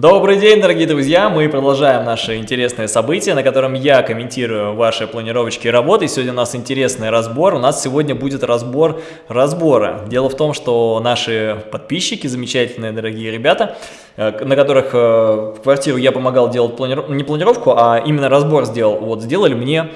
Добрый день, дорогие друзья! Мы продолжаем наше интересное событие, на котором я комментирую ваши планировочки работы. Сегодня у нас интересный разбор. У нас сегодня будет разбор разбора. Дело в том, что наши подписчики, замечательные дорогие ребята, э, на которых э, в квартиру я помогал делать планировку, не планировку, а именно разбор сделал, вот сделали мне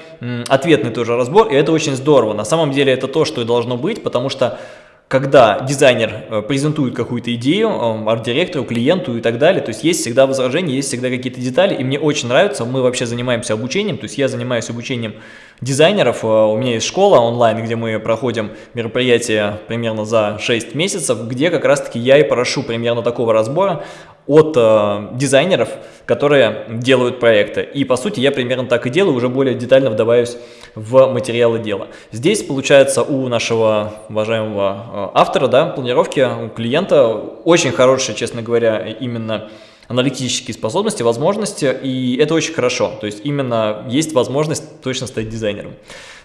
ответный тоже разбор, и это очень здорово. На самом деле это то, что и должно быть, потому что когда дизайнер э, презентует какую-то идею э, арт-директору, клиенту и так далее, то есть есть всегда возражения, есть всегда какие-то детали, и мне очень нравится, мы вообще занимаемся обучением, то есть я занимаюсь обучением дизайнеров, э, у меня есть школа онлайн, где мы проходим мероприятия примерно за 6 месяцев, где как раз-таки я и прошу примерно такого разбора от э, дизайнеров, которые делают проекты. И по сути я примерно так и делаю, уже более детально вдаваюсь в материалы дела. Здесь получается у нашего уважаемого э, автора, да, планировки, у клиента очень хорошие, честно говоря, именно аналитические способности, возможности, и это очень хорошо. То есть именно есть возможность точно стать дизайнером.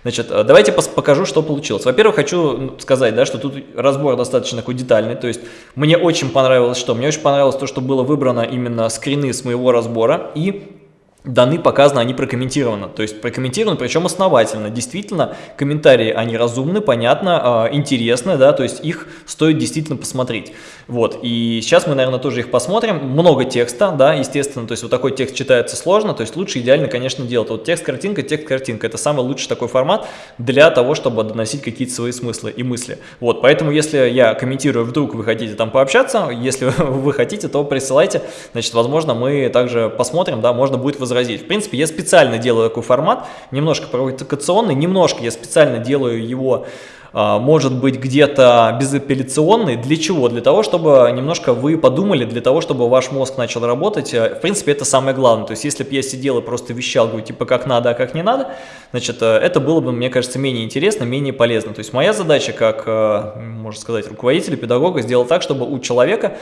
Значит, э, давайте покажу, что получилось. Во-первых, хочу сказать, да, что тут разбор достаточно такой детальный. То есть мне очень понравилось что? Мне очень понравилось то, что было выбрано именно скрины с моего разбора и даны, показаны, они прокомментированы. То есть прокомментированы, причем основательно. Действительно, комментарии, они разумны, понятно, э, интересны, да, то есть их стоит действительно посмотреть. Вот, и сейчас мы, наверное, тоже их посмотрим. Много текста, да, естественно, то есть вот такой текст читается сложно, то есть лучше идеально, конечно, делать. Вот текст-картинка, текст-картинка, это самый лучший такой формат для того, чтобы доносить какие-то свои смыслы и мысли. Вот, поэтому если я комментирую, вдруг вы хотите там пообщаться, если вы хотите, то присылайте, значит, возможно, мы также посмотрим, да, можно будет возразить. В принципе, я специально делаю такой формат, немножко провокационный, немножко я специально делаю его а, может быть где-то безапелляционный. Для чего? Для того, чтобы немножко вы подумали, для того, чтобы ваш мозг начал работать. Э, в принципе, это самое главное. То есть, если бы я сидел и просто вещал, говорю, типа, как надо, а как не надо, значит, э, это было бы, мне кажется, менее интересно, менее полезно. То есть, моя задача, как, э, можно сказать, руководителя, педагога, сделать так, чтобы у человека,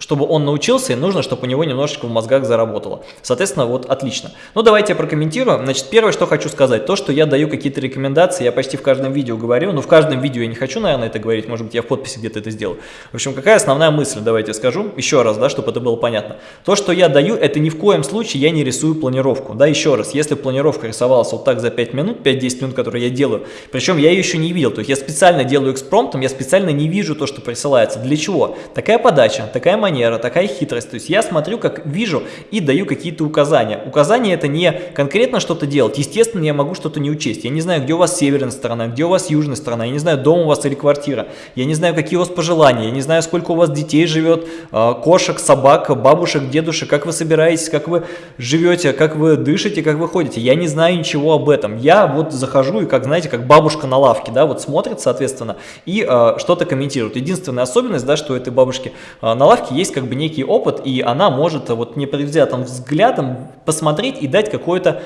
чтобы он научился, и нужно, чтобы у него немножечко в мозгах заработало. Соответственно, вот отлично. Ну, давайте я прокомментирую. Значит, первое, что хочу сказать, то, что я даю какие-то рекомендации, я почти в каждом видео говорю, но в каждом видео я не хочу, наверное, это говорить, может быть, я в подписи где-то это сделаю. В общем, какая основная мысль, давайте скажу еще раз, да, чтобы это было понятно. То, что я даю, это ни в коем случае я не рисую планировку, да, еще раз, если планировка рисовалась вот так за 5 минут, 5-10 минут, которые я делаю, причем я ее еще не видел, то есть я специально делаю экспромтом, я специально не вижу то, что присылается. Для чего? Такая подача, такая манера, такая хитрость, то есть я смотрю, как вижу и даю какие-то указания. Указания это не конкретно что-то делать, естественно, я могу что-то не учесть, я не знаю, где у вас северная сторона, где у вас южная сторона, я не знаю, дом у вас или квартира. Я не знаю, какие у вас пожелания, я не знаю, сколько у вас детей живет, а, кошек, собак, бабушек, дедушек, как вы собираетесь, как вы живете, как вы дышите, как вы ходите. Я не знаю ничего об этом. Я вот захожу и, как знаете, как бабушка на лавке, да, вот смотрит, соответственно, и э, что-то комментирует. Единственная особенность, да, что у этой бабушки э, на лавке есть как бы некий опыт, и она может вот непредвзятым взглядом посмотреть и дать какое-то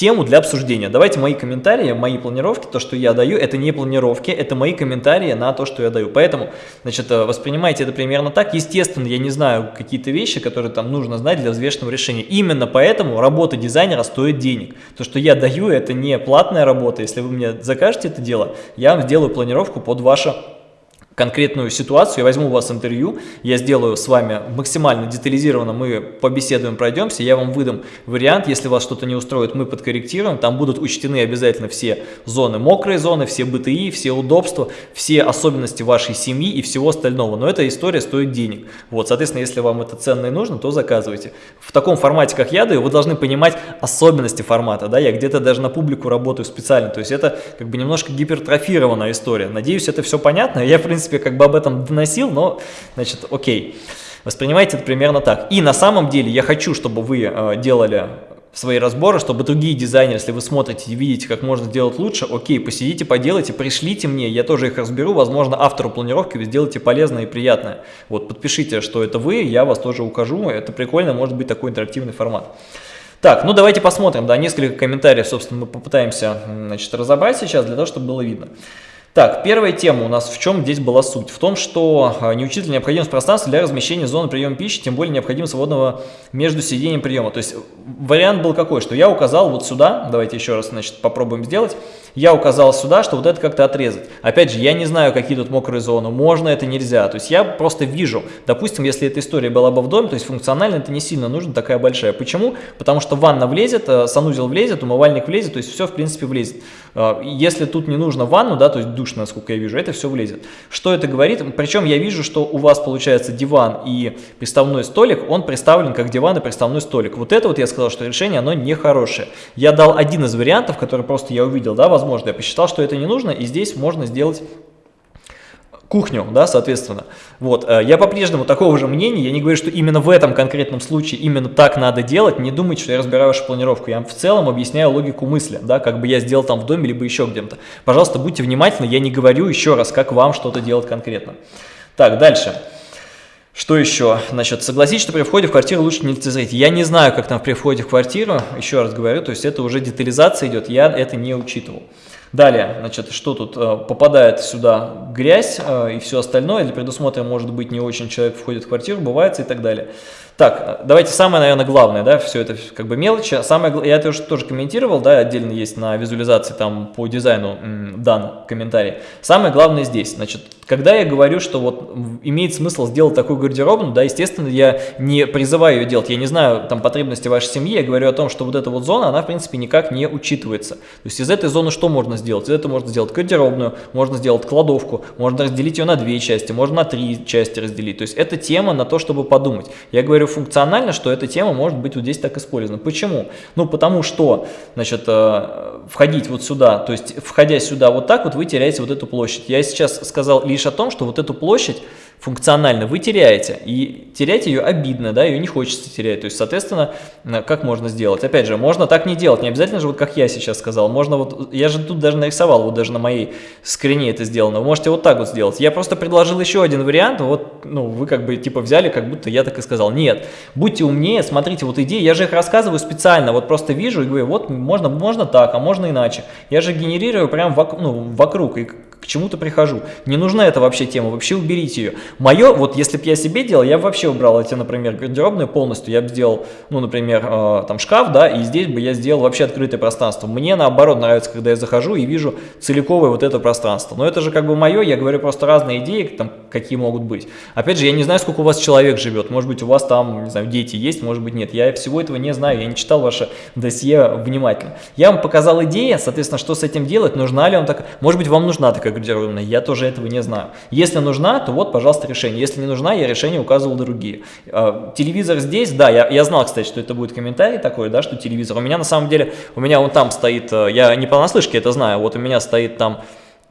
тему для обсуждения. Давайте мои комментарии, мои планировки, то, что я даю, это не планировки, это мои комментарии на то, что я даю. Поэтому, значит, э, воспринимайте это примерно так. Естественно, я не знаю какие-то вещи, которые там нужно знать для взвешенного решения. Именно поэтому работа дизайнера стоит денег. То, что я даю, это не платная работа. Если вы мне закажете это дело, я вам сделаю планировку под ваше конкретную ситуацию, я возьму у вас интервью, я сделаю с вами максимально детализированно, мы побеседуем, пройдемся, я вам выдам вариант, если вас что-то не устроит, мы подкорректируем, там будут учтены обязательно все зоны, мокрые зоны, все БТИ, все удобства, все особенности вашей семьи и всего остального, но эта история стоит денег. Вот, соответственно, если вам это ценно и нужно, то заказывайте. В таком формате, как я даю, вы должны понимать особенности формата, да, я где-то даже на публику работаю специально, то есть это как бы немножко гипертрофированная история. Надеюсь, это все понятно, я, в принципе, принципе, как бы об этом доносил, но, значит, окей. Воспринимайте это примерно так. И на самом деле я хочу, чтобы вы э, делали свои разборы, чтобы другие дизайнеры, если вы смотрите и видите, как можно сделать лучше, окей, посидите, поделайте, пришлите мне, я тоже их разберу, возможно, автору планировки вы сделаете полезное и приятное. Вот, подпишите, что это вы, я вас тоже укажу, это прикольно, может быть такой интерактивный формат. Так, ну давайте посмотрим, да, несколько комментариев, собственно, мы попытаемся, значит, разобрать сейчас, для того, чтобы было видно. Так, первая тема у нас в чем здесь была суть? В том, что а, не учитывая необходимость пространства для размещения зоны приема пищи, тем более необходимо свободного между сидением приема. То есть вариант был какой, что я указал вот сюда, давайте еще раз значит, попробуем сделать, я указал сюда, что вот это как-то отрезать. Опять же, я не знаю, какие тут мокрые зоны, можно это, нельзя. То есть я просто вижу, допустим, если эта история была бы в доме, то есть функционально это не сильно нужно, такая большая. Почему? Потому что ванна влезет, э, санузел влезет, умывальник влезет, то есть все в принципе влезет. Э, если тут не нужно ванну, да, то есть душ, насколько я вижу, это все влезет. Что это говорит? Причем я вижу, что у вас получается диван и приставной столик, он представлен как диван и приставной столик. Вот это вот я сказал, что решение, оно нехорошее. Я дал один из вариантов, который просто я увидел, да, возможно, я посчитал, что это не нужно, и здесь можно сделать кухню, да, соответственно. Вот, э, я по-прежнему такого же мнения, я не говорю, что именно в этом конкретном случае именно так надо делать, не думайте, что я разбираю вашу планировку, я в целом объясняю логику мысли, да, как бы я сделал там в доме, либо еще где-то. Пожалуйста, будьте внимательны, я не говорю еще раз, как вам что-то делать конкретно. Так, дальше. Что еще? Значит, согласитесь, что при входе в квартиру лучше не лицезреть. Я не знаю, как там при входе в квартиру, еще раз говорю, то есть это уже детализация идет, я это не учитывал. Далее, значит, что тут? Э, попадает сюда грязь э, и все остальное, или предусмотрено, может быть, не очень человек входит в квартиру, бывает и так далее. Так, давайте самое, наверное, главное, да, все это как бы мелочи. Самое, я это уже тоже комментировал, да, отдельно есть на визуализации там по дизайну дан комментарий. Самое главное здесь, значит, когда я говорю, что вот имеет смысл сделать такую гардеробную, да, естественно, я не призываю ее делать, я не знаю там потребности вашей семьи, я говорю о том, что вот эта вот зона, она в принципе никак не учитывается. То есть из этой зоны что можно сделать? Из этого можно сделать гардеробную, можно сделать кладовку, можно разделить ее на две части, можно на три части разделить. То есть это тема на то, чтобы подумать. Я говорю функционально, что эта тема может быть вот здесь так использована. Почему? Ну, потому что, значит, э, входить вот сюда, то есть, входя сюда вот так вот, вы теряете вот эту площадь. Я сейчас сказал лишь о том, что вот эту площадь функционально вы теряете, и терять ее обидно, да, ее не хочется терять, то есть, соответственно, как можно сделать? Опять же, можно так не делать, не обязательно же, вот как я сейчас сказал, можно вот, я же тут даже нарисовал, вот даже на моей скрине это сделано, вы можете вот так вот сделать, я просто предложил еще один вариант, вот, ну, вы как бы, типа, взяли, как будто я так и сказал, нет, будьте умнее, смотрите, вот идеи, я же их рассказываю специально, вот просто вижу и говорю, вот, можно, можно так, а можно иначе, я же генерирую прям вокруг, ну, вокруг, и к чему-то прихожу. Не нужна эта вообще тема, вообще уберите ее. Мое, вот если бы я себе делал, я бы вообще убрал эти, например, гардеробные полностью. Я бы сделал, ну, например, э, там шкаф, да, и здесь бы я сделал вообще открытое пространство. Мне наоборот нравится, когда я захожу и вижу целиковое вот это пространство. Но это же как бы мое, я говорю просто разные идеи, там, какие могут быть. Опять же, я не знаю, сколько у вас человек живет. Может быть, у вас там, не знаю, дети есть, может быть, нет. Я всего этого не знаю, я не читал ваше досье внимательно. Я вам показал идеи, соответственно, что с этим делать, нужна ли вам такая, может быть, вам нужна такая гардеробная, я тоже этого не знаю. Если нужна, то вот, пожалуйста, решение. Если не нужна, я решение указывал другие. А, телевизор здесь, да, я, я знал, кстати, что это будет комментарий такой, да, что телевизор. У меня на самом деле, у меня вон там стоит, э, я не понаслышке это знаю, вот у меня стоит там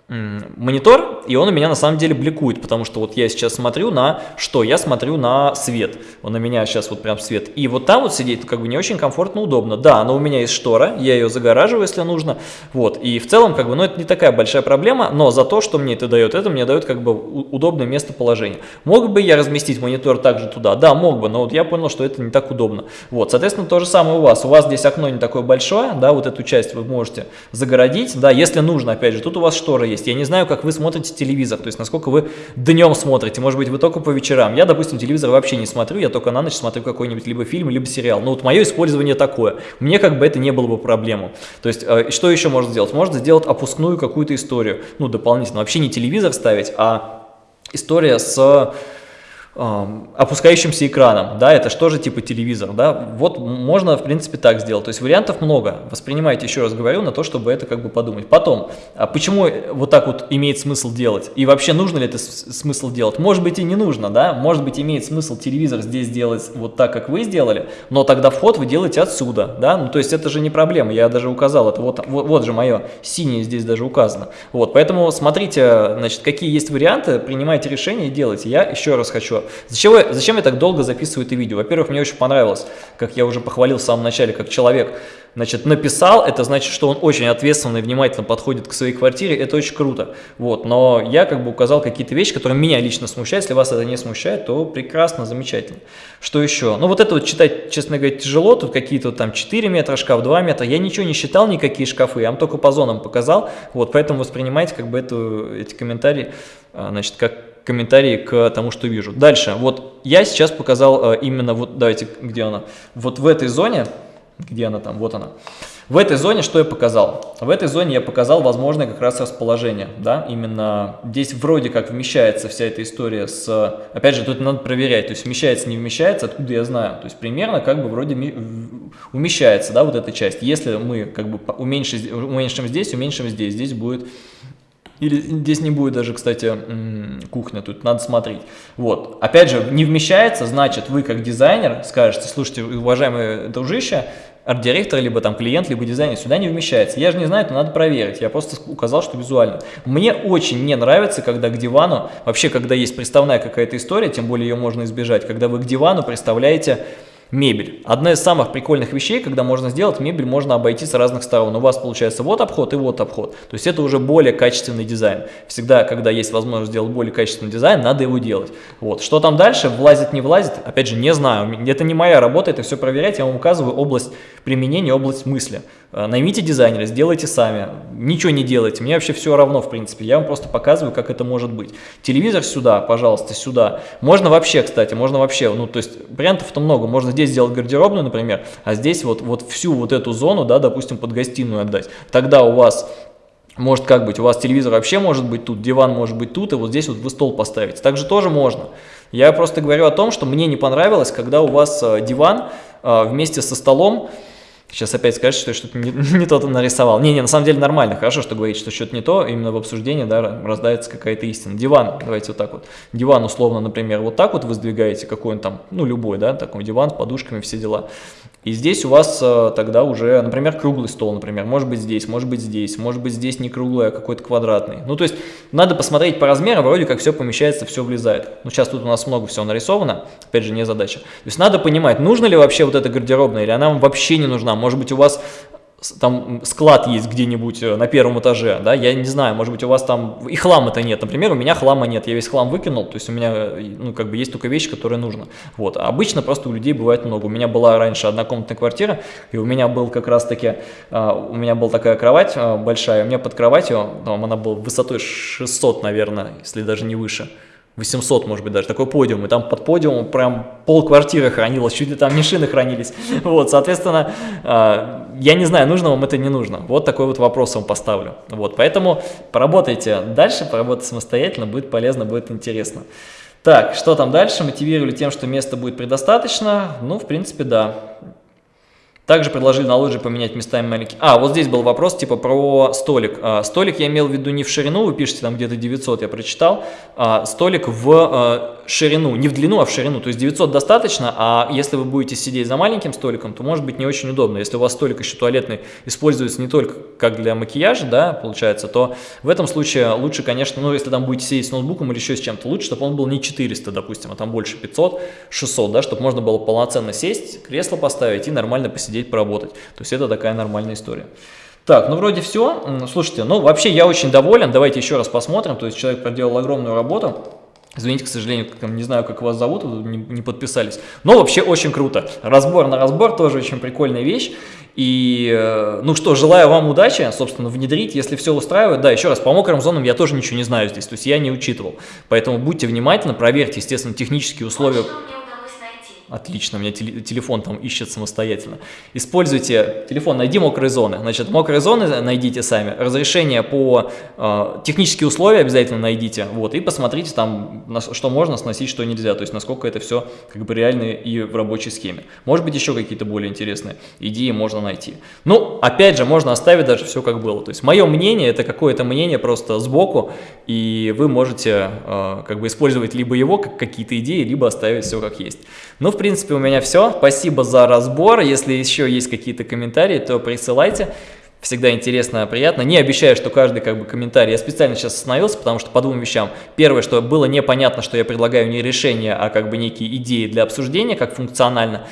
монитор, и он у меня на самом деле бликует, потому что вот я сейчас смотрю на что? Я смотрю на свет. Он у меня сейчас вот прям свет. И вот там вот сидеть как бы не очень комфортно, удобно. Да, но у меня есть штора, я ее загораживаю, если нужно. Вот. И в целом, как бы, ну, это не такая большая проблема, но за то, что мне это дает, это мне дает как бы удобное местоположение. Мог бы я разместить монитор также туда? Да, мог бы, но вот я понял, что это не так удобно. Вот, соответственно, то же самое у вас. У вас здесь окно не такое большое, да, вот эту часть вы можете загородить, да, если нужно, опять же, тут у вас штора есть есть. Я не знаю, как вы смотрите телевизор, то есть насколько вы днем смотрите, может быть, вы только по вечерам. Я, допустим, телевизор вообще не смотрю, я только на ночь смотрю какой-нибудь либо фильм, либо сериал. Но вот мое использование такое. Мне как бы это не было бы проблему. То есть, э, что еще можно сделать? Можно сделать опускную какую-то историю, ну, дополнительно. Вообще не телевизор ставить, а история с опускающимся экраном, да, это что же типа телевизор, да, вот можно в принципе так сделать, то есть вариантов много, воспринимайте, еще раз говорю, на то, чтобы это как бы подумать. Потом, а почему вот так вот имеет смысл делать, и вообще нужно ли это смысл делать, может быть и не нужно, да, может быть имеет смысл телевизор здесь делать вот так, как вы сделали, но тогда вход вы делаете отсюда, да, ну то есть это же не проблема, я даже указал, это. Вот, вот, вот же мое синее здесь даже указано, вот, поэтому смотрите, значит, какие есть варианты, принимайте решения и делайте, я еще раз хочу Зачем, я, зачем я так долго записываю это видео? Во-первых, мне очень понравилось, как я уже похвалил в самом начале, как человек значит, написал, это значит, что он очень ответственно и внимательно подходит к своей квартире, это очень круто, вот, но я как бы указал какие-то вещи, которые меня лично смущают, если вас это не смущает, то прекрасно, замечательно. Что еще? Ну, вот это вот читать, честно говоря, тяжело, тут какие-то там 4 метра шкаф, 2 метра, я ничего не считал, никакие шкафы, я вам только по зонам показал, вот, поэтому воспринимайте как бы эту, эти комментарии, а, значит, как комментарии к тому, что вижу. Дальше, вот я сейчас показал э, именно, вот давайте, где она, вот в этой зоне, где она там, вот она. В этой зоне что я показал? В этой зоне я показал возможное как раз расположение, да, именно здесь вроде как вмещается вся эта история с, опять же, тут надо проверять, то есть вмещается, не вмещается, откуда я знаю, то есть примерно как бы вроде умещается, да, вот эта часть. Если мы как бы уменьшим, уменьшим здесь, уменьшим здесь, здесь будет или здесь не будет даже, кстати, кухня, тут надо смотреть. Вот, опять же, не вмещается, значит, вы как дизайнер скажете, слушайте, уважаемые дружище, арт-директор, либо там клиент, либо дизайнер сюда не вмещается. Я же не знаю, это надо проверить. Я просто указал, что визуально. Мне очень не нравится, когда к дивану, вообще, когда есть приставная какая-то история, тем более ее можно избежать, когда вы к дивану представляете мебель. Одна из самых прикольных вещей, когда можно сделать, мебель можно обойти с разных сторон. У вас получается вот обход и вот обход. То есть это уже более качественный дизайн. Всегда, когда есть возможность сделать более качественный дизайн, надо его делать. Вот. Что там дальше, влазит, не влазит, опять же, не знаю. Это не моя работа, это все проверять. Я вам указываю область применения, область мысли. Э, наймите дизайнера, сделайте сами, ничего не делайте, мне вообще все равно, в принципе, я вам просто показываю, как это может быть. Телевизор сюда, пожалуйста, сюда. Можно вообще, кстати, можно вообще, ну, то есть вариантов-то много, можно здесь сделать гардеробную, например, а здесь вот, вот всю вот эту зону, да, допустим, под гостиную отдать. Тогда у вас может как быть, у вас телевизор вообще может быть тут, диван может быть тут, и вот здесь вот вы стол поставите. Также тоже можно. Я просто говорю о том, что мне не понравилось, когда у вас э, диван э, вместе со столом, Сейчас опять скажешь, что я что-то не, не то нарисовал. Не-не, на самом деле нормально, хорошо, что говорить, что что-то не то, именно в обсуждении, да, раздается какая-то истина. Диван, давайте вот так вот. Диван, условно, например, вот так вот вы сдвигаете, какой он там, ну, любой, да, такой диван с подушками, все дела. И здесь у вас э, тогда уже, например, круглый стол, например, может быть здесь, может быть здесь, может быть здесь не круглый, а какой-то квадратный. Ну, то есть, надо посмотреть по размерам, вроде как все помещается, все влезает. Ну, сейчас тут у нас много всего нарисовано, опять же, не задача. То есть, надо понимать, нужно ли вообще вот эта гардеробная, или она вам вообще не нужна. Может быть, у вас там склад есть где-нибудь э, на первом этаже, да, я не знаю, может быть, у вас там и хлама-то нет, например, у меня хлама нет, я весь хлам выкинул, то есть у меня, э, ну, как бы есть только вещи, которые нужно, вот, а обычно просто у людей бывает много, у меня была раньше однокомнатная квартира, и у меня был как раз-таки, а, у меня была такая кровать большая, у меня под кроватью, там она была высотой 600, наверное, если даже не выше, 800, может быть, даже такой подиум, и там под подиумом прям пол квартиры хранилось, чуть ли там не шины хранились, вот, соответственно, а, я не знаю, нужно вам это, не нужно, вот такой вот вопрос вам поставлю, вот, поэтому поработайте дальше, поработайте самостоятельно, будет полезно, будет интересно. Так, что там дальше, мотивировали тем, что места будет предостаточно, ну, в принципе, да, также предложили на лоджии поменять местами маленькие. А, вот здесь был вопрос типа про столик. А, столик я имел в виду не в ширину, вы пишете там где-то 900, я прочитал. А, столик в а, ширину, не в длину, а в ширину. То есть 900 достаточно, а если вы будете сидеть за маленьким столиком, то может быть не очень удобно. Если у вас столик еще туалетный используется не только как для макияжа, да, получается, то в этом случае лучше, конечно, ну если там будете сидеть с ноутбуком или еще с чем-то, лучше, чтобы он был не 400, допустим, а там больше 500, 600, да, чтобы можно было полноценно сесть, кресло поставить и нормально посидеть, поработать. То есть это такая нормальная история. Так, ну вроде все. Слушайте, ну вообще я очень доволен. Давайте еще раз посмотрим. То есть человек проделал огромную работу. Извините, к сожалению, не знаю, как вас зовут, не, не подписались. Но вообще очень круто. Разбор на разбор тоже очень прикольная вещь. И, э, ну что, желаю вам удачи, собственно, внедрить, если все устраивает. Да, еще раз, по мокрым зонам я тоже ничего не знаю здесь, то есть я не учитывал. Поэтому будьте внимательны, проверьте, естественно, технические условия. Отлично, у меня телефон там ищет самостоятельно. Используйте телефон, найди мокрые зоны. Значит, мокрые зоны найдите сами. Разрешение по э, технические условия обязательно найдите. Вот, и посмотрите там, на, что можно сносить, что нельзя. То есть, насколько это все как бы реально и в рабочей схеме. Может быть, еще какие-то более интересные идеи можно найти. Ну, опять же, можно оставить даже все как было. То есть, мое мнение, это какое-то мнение просто сбоку, и вы можете э, как бы использовать либо его как какие-то идеи, либо оставить все как есть. Ну, в принципе, у меня все. Спасибо за разбор. Если еще есть какие-то комментарии, то присылайте. всегда интересно, приятно. Не обещаю, что каждый как бы комментарий, я специально сейчас остановился, потому что по двум вещам. Первое, что было непонятно, что я предлагаю не решение, а как бы некие идеи для обсуждения, как функционально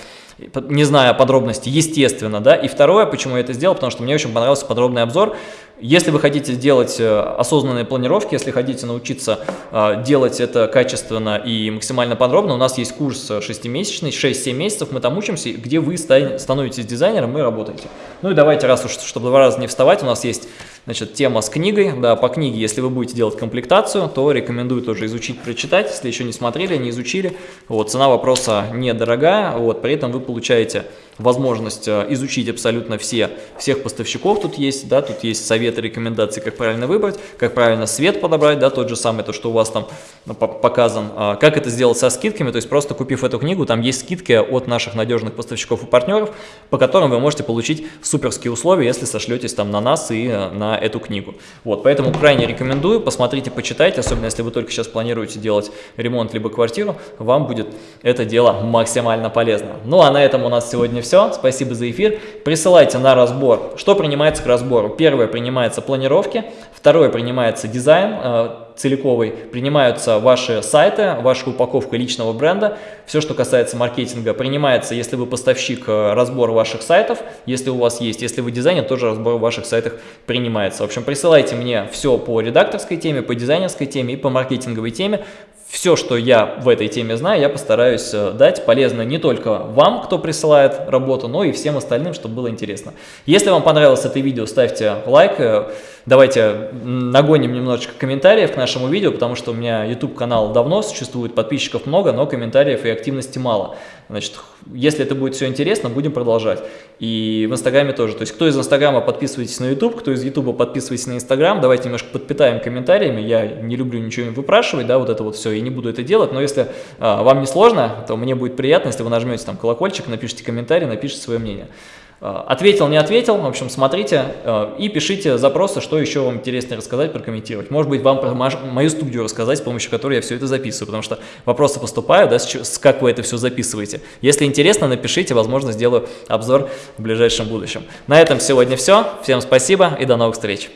не зная подробностей, естественно, да. И второе, почему я это сделал, потому что мне очень понравился подробный обзор если вы хотите делать э, осознанные планировки, если хотите научиться э, делать это качественно и максимально подробно, у нас есть курс 6-месячный, 6-7 месяцев, мы там учимся, где вы становитесь дизайнером и работаете. Ну и давайте, раз уж, чтобы два раза не вставать, у нас есть Значит, тема с книгой, да, по книге, если вы будете делать комплектацию, то рекомендую тоже изучить, прочитать, если еще не смотрели, не изучили. Вот, цена вопроса недорогая, вот, при этом вы получаете возможность э, изучить абсолютно все, всех поставщиков тут есть, да, тут есть советы, рекомендации, как правильно выбрать, как правильно свет подобрать, да, тот же самый, то, что у вас там ну, показан, а, как это сделать со скидками, то есть просто купив эту книгу, там есть скидки от наших надежных поставщиков и партнеров, по которым вы можете получить суперские условия, если сошлетесь там на нас и э, на эту книгу. Вот, поэтому крайне рекомендую, посмотрите, почитайте, особенно если вы только сейчас планируете делать ремонт либо квартиру, вам будет это дело максимально полезно. Ну а на этом у нас сегодня все. Спасибо за эфир. Присылайте на разбор. Что принимается к разбору? Первое принимается планировки, второе принимается дизайн, э, целиковый, принимаются ваши сайты, ваша упаковка личного бренда, все, что касается маркетинга, принимается, если вы поставщик, э, разбор ваших сайтов, если у вас есть, если вы дизайнер, тоже разбор ваших сайтах принимается. В общем, присылайте мне все по редакторской теме, по дизайнерской теме и по маркетинговой теме, все, что я в этой теме знаю, я постараюсь э, дать полезно не только вам, кто присылает работу, но и всем остальным, чтобы было интересно. Если вам понравилось это видео, ставьте лайк, э, давайте нагоним немножечко комментариев к нашему видео, потому что у меня YouTube канал давно существует, подписчиков много, но комментариев и активности мало. Значит, если это будет все интересно, будем продолжать. И в Инстаграме тоже. То есть, кто из Инстаграма подписывайтесь на YouTube, кто из Ютуба подписывайтесь на Инстаграм. Давайте немножко подпитаем комментариями. Я не люблю ничего выпрашивать, да, вот это вот все. Я не буду это делать. Но если а, вам не сложно, то мне будет приятно, если вы нажмете там колокольчик, напишите комментарий, напишите свое мнение. Э, ответил, не ответил, в общем, смотрите э, и пишите запросы, что еще вам интереснее рассказать, прокомментировать. Может быть, вам про мою студию рассказать, с помощью которой я все это записываю, потому что вопросы поступают, да, с как вы это все записываете. Если интересно, напишите, возможно, сделаю обзор в ближайшем будущем. На этом сегодня все. Всем спасибо и до новых встреч.